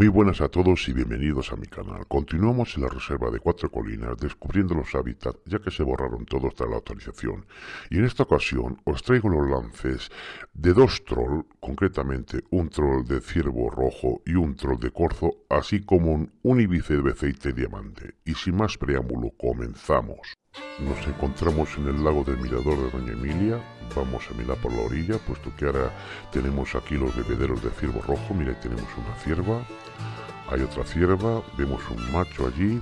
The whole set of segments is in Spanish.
Muy buenas a todos y bienvenidos a mi canal. Continuamos en la reserva de Cuatro Colinas descubriendo los hábitats ya que se borraron todos tras la actualización. Y en esta ocasión os traigo los lances de dos trolls, concretamente un troll de ciervo rojo y un troll de corzo, así como un unibice de aceite diamante. Y sin más preámbulo, comenzamos. Nos encontramos en el lago del Mirador de Doña Emilia. Vamos a mirar por la orilla, puesto que ahora tenemos aquí los bebederos de ciervo rojo. Mira, tenemos una cierva. Hay otra cierva. Vemos un macho allí.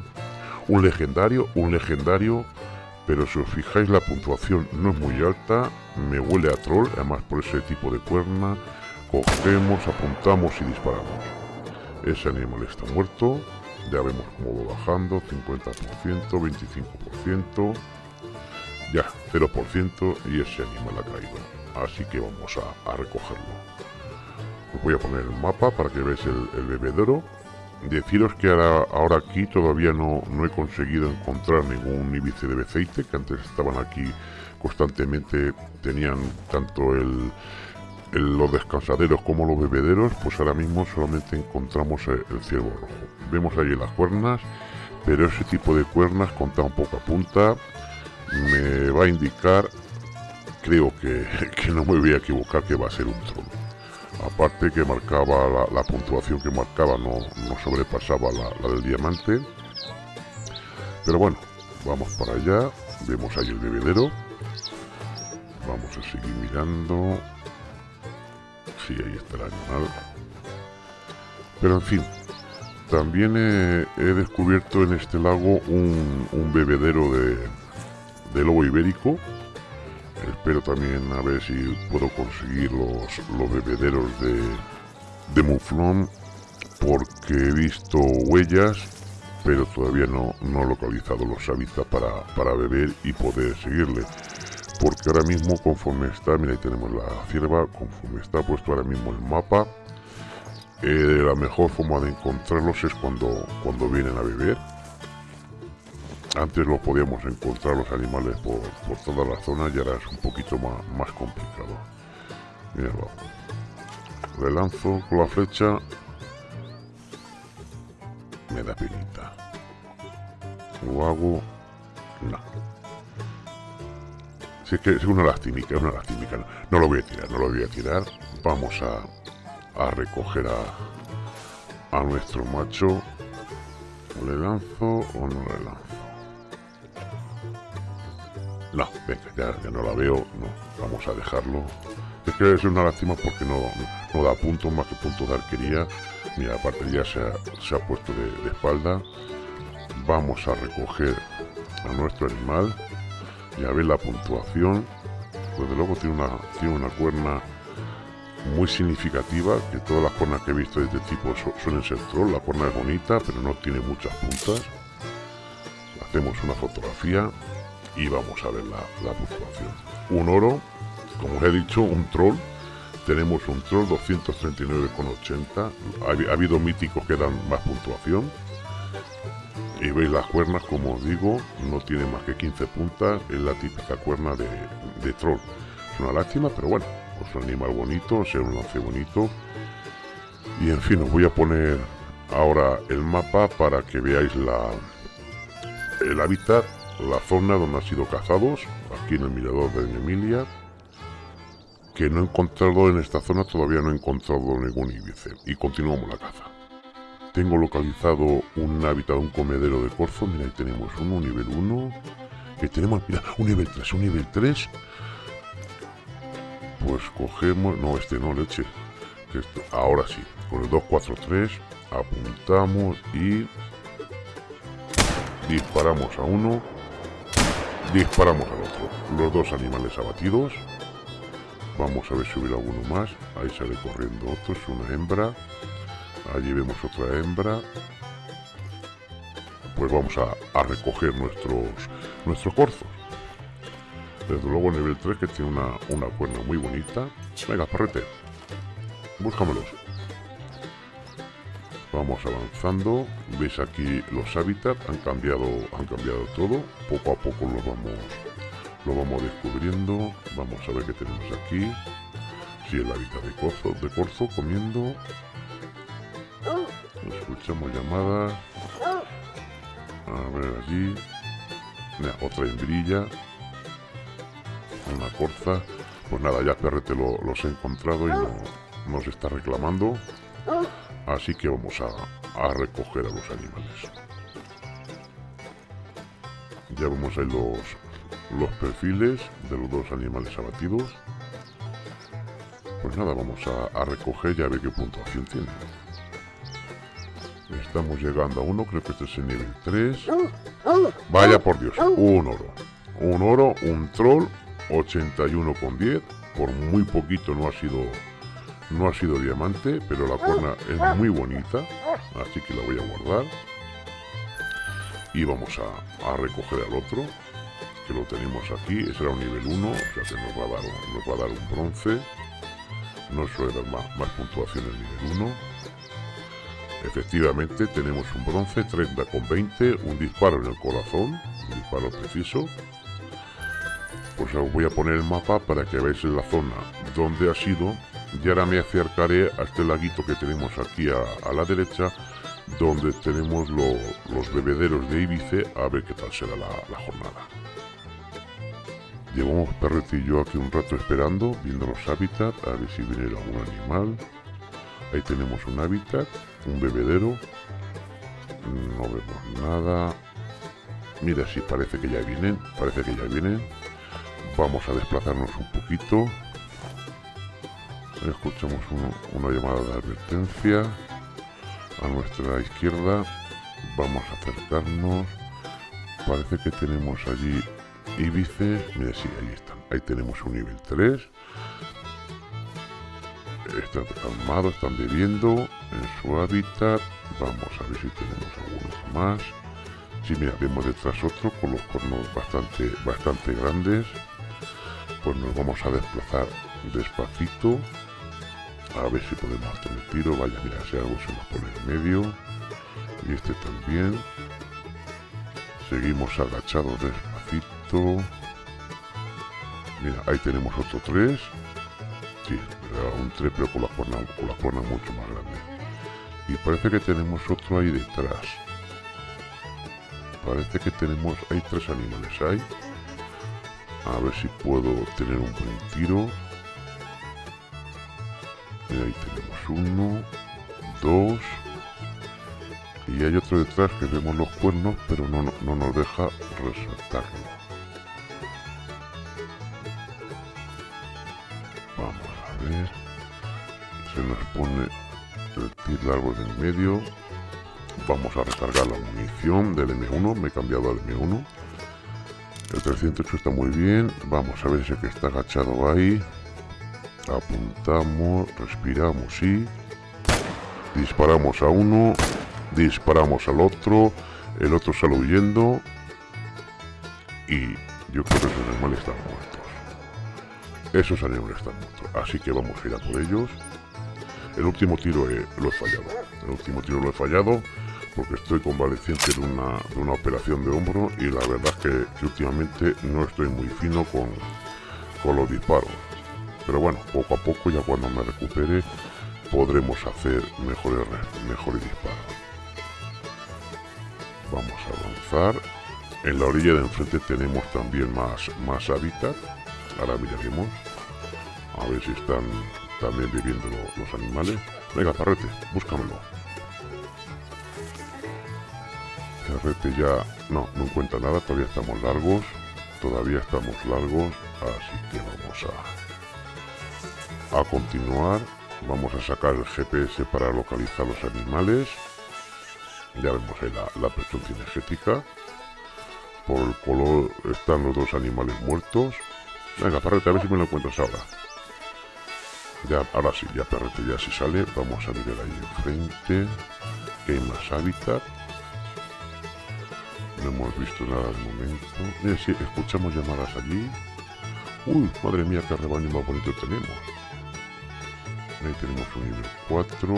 Un legendario, un legendario. Pero si os fijáis, la puntuación no es muy alta. Me huele a troll, además por ese tipo de cuerna. Cogemos, apuntamos y disparamos. Ese animal está muerto ya vemos cómo va bajando, 50%, 25%, ya, 0% y ese animal ha caído. Así que vamos a, recogerlo. Os voy a poner el mapa para que veáis el, bebedero. Deciros que ahora, ahora aquí todavía no, no, he conseguido encontrar ningún íbice de beceite, que antes estaban aquí constantemente, tenían tanto el, los descansaderos como los bebederos, pues ahora mismo solamente encontramos el, ciervo rojo. Vemos ahí las cuernas, pero ese tipo de cuernas con tan poca punta me va a indicar, creo que, no me voy a equivocar, que va a ser un troll. Aparte que marcaba la, puntuación que marcaba, no, no sobrepasaba la, la del diamante. Pero bueno, vamos para allá, vemos ahí el bebedero. Vamos a seguir mirando sí, ahí está el animal. Pero en fin, también he, descubierto en este lago un, bebedero de, lobo ibérico. Espero también a ver si puedo conseguir los, los bebederos de, de muflón porque he visto huellas pero todavía no, no he localizado los hábitats para, para beber y poder seguirle porque ahora mismo conforme está, mira ahí tenemos la cierva, conforme está puesto ahora mismo el mapa, eh, la mejor forma de encontrarlos es cuando, cuando vienen a beber. Antes lo podíamos encontrar los animales por, toda la zona y ahora es un poquito más, más complicado. Míralo. Le lanzo con la flecha. Me da pinita. Lo hago. No. Si es que es una lastimica, es una lastimica. No, lo voy a tirar, no lo voy a tirar. Vamos a, a recoger a, a nuestro macho. ¿Le lanzo o no le lanzo? No, venga, ya, no la veo. No, vamos a dejarlo. Es que es una lástima porque no, no, da puntos más que puntos de arquería. Mira, aparte ya se ha, se ha puesto de espalda. Vamos a recoger a nuestro animal ya veis la puntuación pues de luego tiene una, tiene una cuerna muy significativa que todas las cuernas que he visto de este tipo suelen ser troll la cuerna es bonita pero no tiene muchas puntas. Hacemos una fotografía y vamos a ver la, puntuación. Un oro como os he dicho un troll. Tenemos un troll 239,80 ha, ha habido míticos que dan más puntuación y veis las cuernas, como os digo, no tiene más que 15 puntas, es la típica cuerna de, troll. Es una lástima, pero bueno, es un animal bonito, es un lance bonito. Y en fin, os voy a poner ahora el mapa para que veáis la, el hábitat, la zona donde han sido cazados, aquí en el mirador de Emilia, que no he encontrado en esta zona, todavía no he encontrado ningún íbice. Y continuamos la caza. Tengo localizado un hábitat, un comedero de corzo. Mira, ahí tenemos uno, nivel 1. Que tenemos, mira, un nivel 3, un nivel 3. Pues cogemos, no, este no, leche. ahora sí, con el 243 apuntamos y disparamos a uno, disparamos al otro. Los dos animales abatidos. Vamos a ver si hubiera alguno más. Ahí sale corriendo otro, es una hembra allí vemos otra hembra. Pues vamos a, recoger nuestros nuestros corzos desde luego nivel 3 que tiene una, una cuerna muy bonita. Venga parrete búscamelos. Vamos avanzando. Veis aquí los hábitats. Han cambiado han cambiado todo. Poco a poco lo vamos lo vamos descubriendo. Vamos a ver qué tenemos aquí. Si el hábitat de corzo de corzo comiendo Escuchamos llamadas. A ver allí. otra hembrilla. Una corza. Pues nada, ya Perrete lo, los he encontrado y no, nos está reclamando. Así que vamos a, a recoger a los animales. Ya vemos ahí los, los perfiles de los dos animales abatidos. Pues nada, vamos a, a recoger y a ver qué puntuación tiene. Estamos llegando a uno, creo que este es el nivel 3. Vaya por Dios, un oro. Un oro, un troll, 81,10. Por muy poquito no ha sido no ha sido diamante, pero la cuerna es muy bonita, así que la voy a guardar. Y vamos a, recoger al otro, que lo tenemos aquí. Ese era un nivel 1, o sea que nos va a dar, nos va a dar un bronce. No suele dar más, más puntuación el nivel 1. Efectivamente, tenemos un bronce 30 con 20, un disparo en el corazón, un disparo preciso. Pues os voy a poner el mapa para que veáis la zona donde ha sido. Y ahora me acercaré a este laguito que tenemos aquí a, la derecha, donde tenemos los bebederos de Ibice, a ver qué tal será la, jornada. Llevamos Perrete y yo aquí un rato esperando, viendo los hábitats, a ver si viene algún animal. Ahí tenemos un hábitat, un bebedero. No vemos nada. Mira, sí, parece que ya vienen. Parece que ya vienen. Vamos a desplazarnos un poquito. Escuchamos una llamada de advertencia. A nuestra izquierda. Vamos a acercarnos. Parece que tenemos allí íbices. Mira, sí, ahí están. Ahí tenemos un nivel 3 están calmados, están bebiendo en su hábitat. Vamos a ver si tenemos algunos más. Si mira, vemos detrás otro con los cornos bastante, bastante grandes. Pues nos vamos a desplazar despacito. A ver si podemos tener tiro. Vaya, mira, si algo se nos pone en medio. Y este también. Seguimos agachados despacito. Mira, ahí tenemos otro tres. Sí, un trepeo con la cuerna, con la cuerna mucho más grande. Y parece que tenemos otro ahí detrás. Parece que tenemos, hay tres animales ahí. A ver si puedo tener un buen tiro. Y ahí tenemos uno, dos. Y hay otro detrás que vemos los cuernos, pero no, no nos deja resaltarlo. Se nos pone el kit largo en medio. Vamos a recargar la munición del M1 me he cambiado al M1 el 308 está muy bien vamos a ver ese que está agachado ahí. Apuntamos respiramos y disparamos a uno disparamos al otro el otro sale huyendo y yo creo que esos animales están muertos esos animales están muertos así que vamos a ir a por ellos el último tiro lo he fallado. El último tiro lo he fallado porque estoy convaleciente de una, de una operación de hombro y la verdad es que, últimamente no estoy muy fino con, con los disparos. Pero bueno, poco a poco, ya cuando me recupere, podremos hacer mejores, mejores disparos. Vamos a avanzar. En la orilla de enfrente tenemos también más, más hábitat. Ahora miraremos. A ver si están también viviendo los animales. Venga, Parrete, búscamelo. Parrete ya... No, no encuentra nada, todavía estamos largos. Todavía estamos largos, así que vamos a... A continuar. Vamos a sacar el GPS para localizar los animales. Ya vemos ahí la, la presión cinegética. Por el color están los dos animales muertos. Venga, Parrete, a ver si me lo encuentras ahora. Ya, ahora sí, ya perrete ya si sale. Vamos a mirar ahí enfrente. Que hay más hábitat. No hemos visto nada de momento. Mira, sí, escuchamos llamadas allí. Uy, madre mía, qué rebaño más bonito tenemos. Ahí tenemos un nivel 4.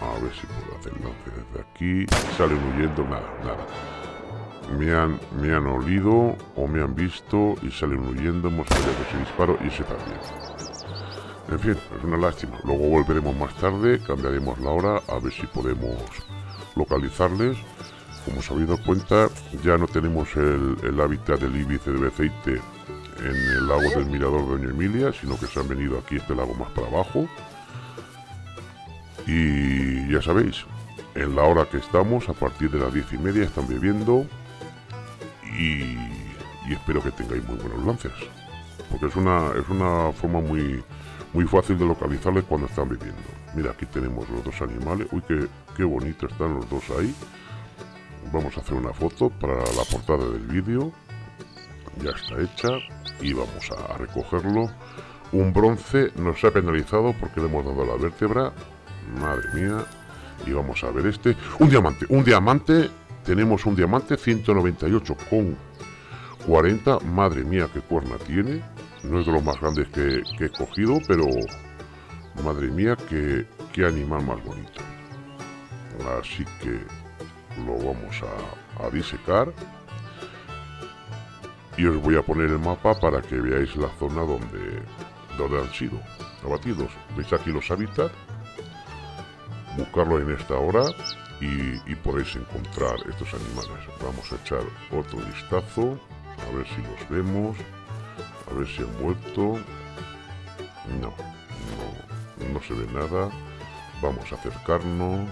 A ver si puedo hacer lance desde aquí. Salen huyendo, nada, nada. Me han, me han olido o me han visto y salen huyendo. Hemos fallado ese disparo y ese también. En fin, es una lástima. Luego volveremos más tarde, cambiaremos la hora a ver si podemos localizarles. Como os habéis dado cuenta, ya no tenemos el, hábitat del íbice de Beceite en el lago del Mirador de Doña Emilia, sino que se han venido aquí este lago más para abajo. Y ya sabéis, en la hora que estamos, a partir de las diez y media, están bebiendo y, espero que tengáis muy buenos lances. Porque es una, es una forma muy, muy fácil de localizarles cuando están viviendo. Mira, aquí tenemos los dos animales. Uy, qué, qué bonito están los dos ahí. Vamos a hacer una foto para la portada del vídeo. Ya está hecha. Y vamos a recogerlo. Un bronce nos ha penalizado porque le hemos dado la vértebra. Madre mía. Y vamos a ver este. Un diamante. Un diamante. Tenemos un diamante 198 con 40. Madre mía, qué cuerna tiene. No es de los más grandes que, he cogido, pero madre mía, qué, qué, animal más bonito. Así que lo vamos a, a disecar. Y os voy a poner el mapa para que veáis la zona donde, donde han sido abatidos. ¿Veis aquí los hábitats? Buscarlo en esta hora y, podéis encontrar estos animales. Vamos a echar otro vistazo, a ver si los vemos. A ver si han vuelto. No, no, no se ve nada. Vamos a acercarnos.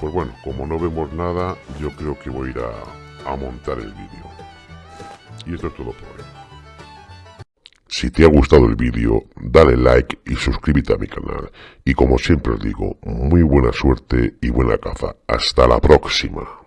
Pues bueno, como no vemos nada, yo creo que voy a ir a, a montar el vídeo. Y esto es todo por hoy. Si te ha gustado el vídeo, dale like y suscríbete a mi canal. Y como siempre os digo, muy buena suerte y buena caza. Hasta la próxima.